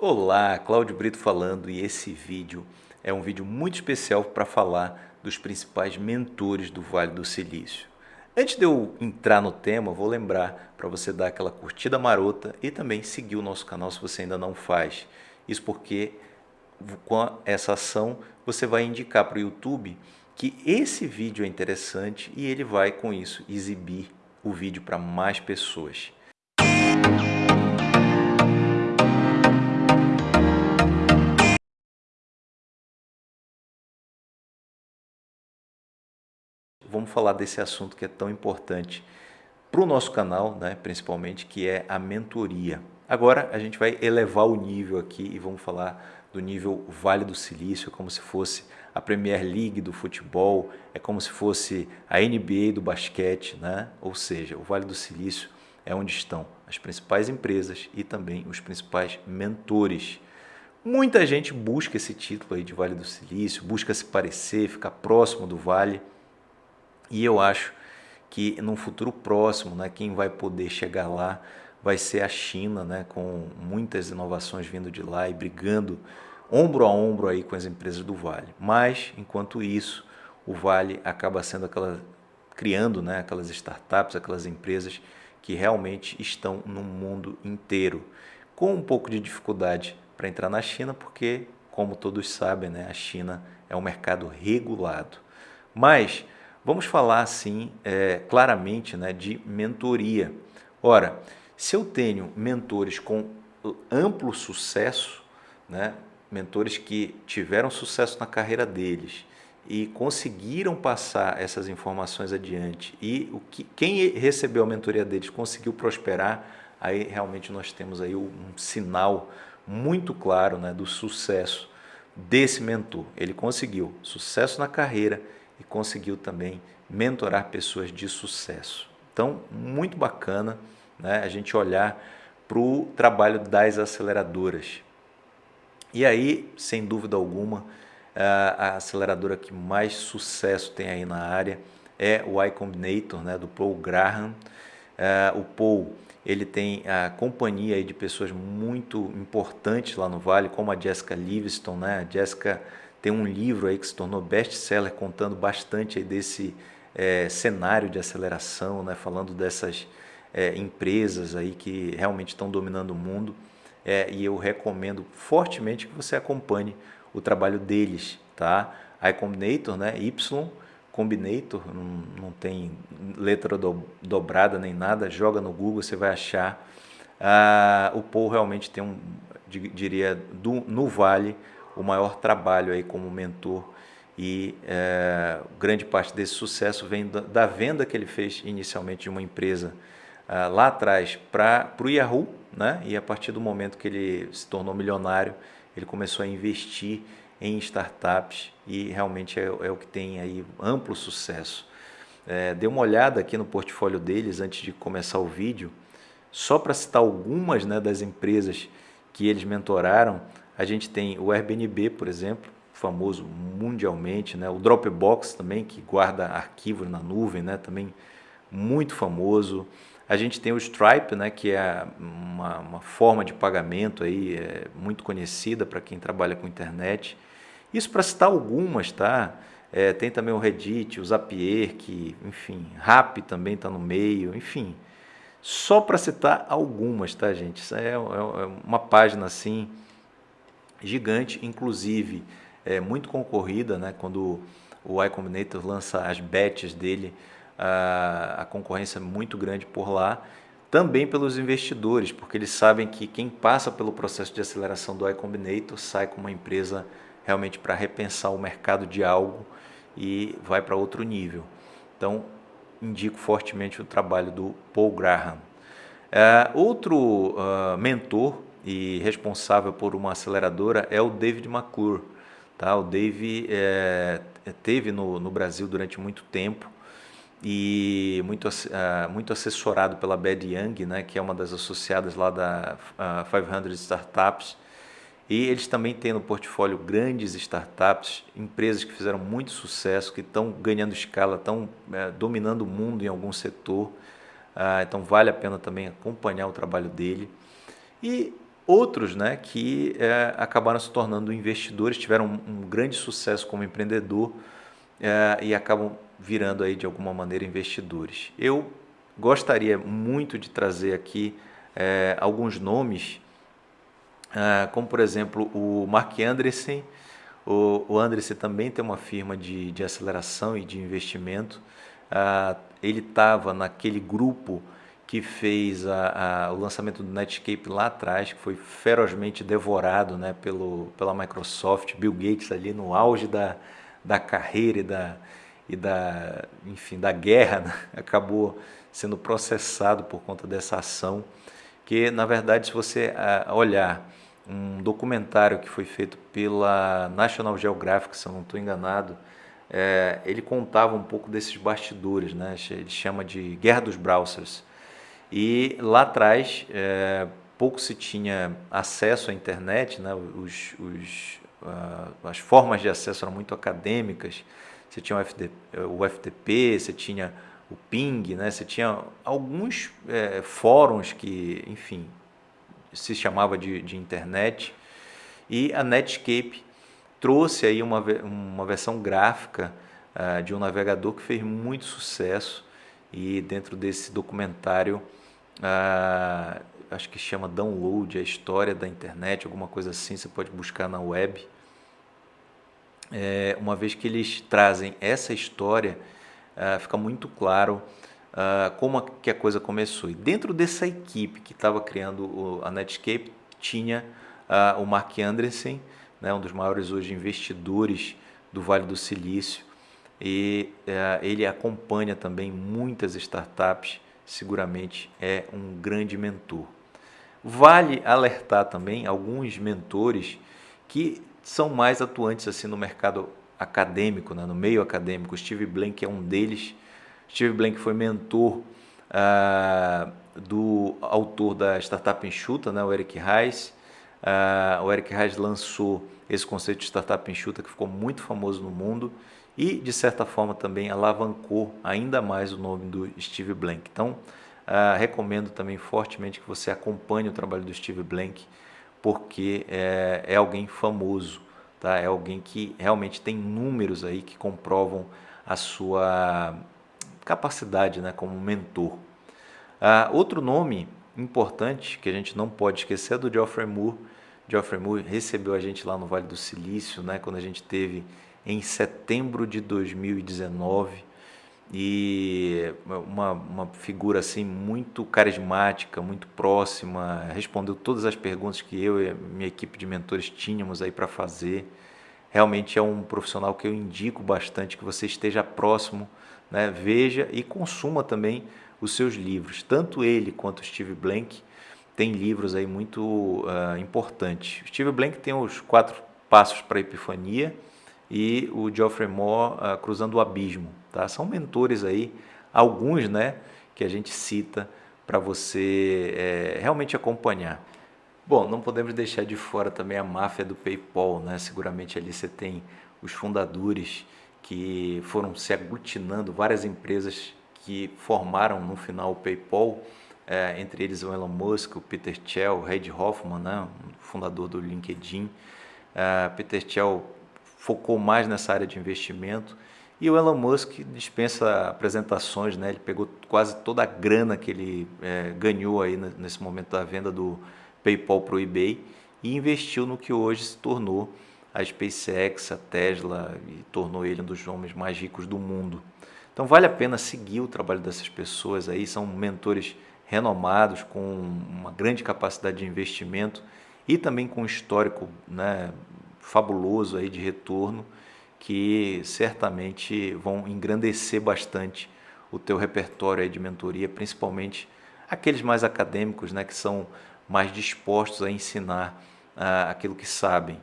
Olá, Cláudio Brito falando e esse vídeo é um vídeo muito especial para falar dos principais mentores do Vale do Silício. Antes de eu entrar no tema, vou lembrar para você dar aquela curtida marota e também seguir o nosso canal se você ainda não faz. Isso porque com essa ação você vai indicar para o YouTube que esse vídeo é interessante e ele vai com isso exibir o vídeo para mais pessoas. Vamos falar desse assunto que é tão importante para o nosso canal, né, principalmente, que é a mentoria. Agora a gente vai elevar o nível aqui e vamos falar do nível Vale do Silício, como se fosse a Premier League do futebol, é como se fosse a NBA do basquete, né? ou seja, o Vale do Silício é onde estão as principais empresas e também os principais mentores. Muita gente busca esse título aí de Vale do Silício, busca se parecer, ficar próximo do Vale, e eu acho que no futuro próximo, né, quem vai poder chegar lá vai ser a China, né, com muitas inovações vindo de lá e brigando ombro a ombro aí com as empresas do Vale. Mas, enquanto isso, o Vale acaba sendo aquela criando, né, aquelas startups, aquelas empresas que realmente estão no mundo inteiro, com um pouco de dificuldade para entrar na China, porque, como todos sabem, né, a China é um mercado regulado. Mas Vamos falar assim é, claramente né, de mentoria. Ora, se eu tenho mentores com amplo sucesso, né, mentores que tiveram sucesso na carreira deles e conseguiram passar essas informações adiante e o que, quem recebeu a mentoria deles conseguiu prosperar, aí realmente nós temos aí um sinal muito claro né, do sucesso desse mentor. Ele conseguiu sucesso na carreira e conseguiu também mentorar pessoas de sucesso. Então, muito bacana né, a gente olhar para o trabalho das aceleradoras. E aí, sem dúvida alguma, a aceleradora que mais sucesso tem aí na área é o Y Combinator, né, do Paul Graham. o Paul ele tem a companhia de pessoas muito importantes lá no Vale, como a Jessica Livingston. Né? A Jessica tem um livro aí que se tornou best-seller contando bastante desse é, cenário de aceleração, né? falando dessas é, empresas aí que realmente estão dominando o mundo. É, e eu recomendo fortemente que você acompanhe o trabalho deles. Tá? A Combinator, né? Y Combinator, não, não tem letra do, dobrada nem nada, joga no Google, você vai achar. Ah, o Paul realmente tem um, diria, do, no Vale, o maior trabalho aí como mentor e é, grande parte desse sucesso vem da, da, venda que ele fez inicialmente de uma empresa ah, lá atrás para o Yahoo, né? e a partir do momento que ele se tornou milionário, ele começou a investir em startups e realmente é, é o que tem aí amplo sucesso. É, dê uma olhada aqui no portfólio deles antes de começar o vídeo, só para citar algumas né, das empresas que eles mentoraram, a gente tem o Airbnb, por exemplo, famoso mundialmente, né? o Dropbox também, que guarda arquivos na nuvem, né? também muito famoso. A gente tem o Stripe, né? que é uma, uma forma de pagamento aí, é muito conhecida para quem trabalha com internet. Isso para citar algumas, tá? É, tem também o Reddit, o Zapier, que, enfim, Rap também está no meio, enfim. Só para citar algumas, tá, gente? Isso é, é, é uma página assim gigante, inclusive é muito concorrida, né? quando o iCombinator lança as bets dele, a, a concorrência é muito grande por lá, também pelos investidores, porque eles sabem que quem passa pelo processo de aceleração do iCombinator sai com uma empresa realmente para repensar o mercado de algo e vai para outro nível. Então, indico fortemente o trabalho do Paul Graham. É, outro uh, mentor e responsável por uma aceleradora é o David McClure. Tá? O Dave é, teve no, no Brasil durante muito tempo e muito, uh, muito assessorado pela Bad Young, né, que é uma das associadas lá da uh, 500 Startups. E eles também têm no portfólio grandes startups, empresas que fizeram muito sucesso, que estão ganhando escala, estão uh, dominando o mundo em algum setor. Ah, então vale a pena também acompanhar o trabalho dele. E outros né, que é, acabaram se tornando investidores, tiveram um, um grande sucesso como empreendedor é, e acabam virando aí de alguma maneira investidores. Eu gostaria muito de trazer aqui é, alguns nomes, é, como por exemplo o Mark Andreessen, o, o Andreessen também tem uma firma de, de aceleração e de investimento, é, ele estava naquele grupo que fez a, a, o lançamento do Netscape lá atrás, que foi ferozmente devorado né, pelo, pela Microsoft, Bill Gates ali no auge da, da carreira e da, e da, enfim, da guerra, né? acabou sendo processado por conta dessa ação, que na verdade se você olhar um documentário que foi feito pela National Geographic, se eu não estou enganado, é, ele contava um pouco desses bastidores, né? ele chama de Guerra dos Browsers, e lá atrás, é, pouco se tinha acesso à internet, né? os, os, uh, as formas de acesso eram muito acadêmicas. Você tinha o, FD, o FTP, você tinha o Ping, né? você tinha alguns é, fóruns que, enfim, se chamava de, de internet. E a Netscape trouxe aí uma, uma versão gráfica uh, de um navegador que fez muito sucesso e dentro desse documentário ah, acho que chama Download, a história da internet, alguma coisa assim, você pode buscar na web. É, uma vez que eles trazem essa história, ah, fica muito claro ah, como que a coisa começou. E dentro dessa equipe que estava criando o, a Netscape, tinha o Mark Andreessen, né, um dos maiores hoje investidores do Vale do Silício, e eh, ele acompanha também muitas startups seguramente é um grande mentor. Vale alertar também alguns mentores que são mais atuantes assim no mercado acadêmico, né? no meio acadêmico. Steve Blank é um deles. Steve Blank foi mentor ah, do autor da Startup Enxuta, né? o Eric Reis. Ah, o Eric Reis lançou esse conceito de Startup Enxuta que ficou muito famoso no mundo e, de certa forma, também alavancou ainda mais o nome do Steve Blank. Então, uh, recomendo também fortemente que você acompanhe o trabalho do Steve Blank, porque é, é alguém famoso, tá? é alguém que realmente tem números aí que comprovam a sua capacidade né, como mentor. Uh, outro nome importante que a gente não pode esquecer é do Geoffrey Moore. Geoffrey Moore recebeu a gente lá no Vale do Silício, né, quando a gente teve em setembro de 2019 e uma, uma figura assim muito carismática, muito próxima, respondeu todas as perguntas que eu e minha equipe de mentores tínhamos aí para fazer. Realmente é um profissional que eu indico bastante que você esteja próximo, né? veja e consuma também os seus livros. Tanto ele quanto Steve Blank tem livros aí muito uh, importantes. Steve Blank tem os quatro passos para a epifania, e o Geoffrey Moore uh, Cruzando o Abismo. Tá? São mentores aí, alguns né, que a gente cita para você é, realmente acompanhar. Bom, não podemos deixar de fora também a máfia do PayPal, né? Seguramente ali você tem os fundadores que foram se aglutinando, várias empresas que formaram no final o PayPal, é, entre eles o Elon Musk, o Peter Thiel, o Reid Hoffman, né? fundador do LinkedIn. Uh, Peter Thiel focou mais nessa área de investimento. E o Elon Musk dispensa apresentações, né? ele pegou quase toda a grana que ele é, ganhou aí nesse momento da venda do PayPal para o eBay e investiu no que hoje se tornou a SpaceX, a Tesla e tornou ele um dos homens mais ricos do mundo. Então vale a pena seguir o trabalho dessas pessoas aí, são mentores renomados com uma grande capacidade de investimento e também com um histórico né, fabuloso aí de retorno que certamente vão engrandecer bastante o teu repertório aí de mentoria, principalmente aqueles mais acadêmicos, né, que são mais dispostos a ensinar uh, aquilo que sabem.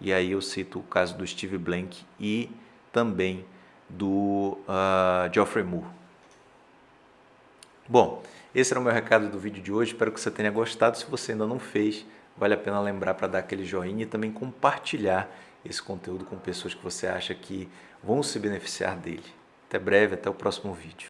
E aí eu cito o caso do Steve Blank e também do uh, Geoffrey Moore. Bom, esse era o meu recado do vídeo de hoje, espero que você tenha gostado. Se você ainda não fez, vale a pena lembrar para dar aquele joinha e também compartilhar esse conteúdo com pessoas que você acha que vão se beneficiar dele. Até breve, até o próximo vídeo.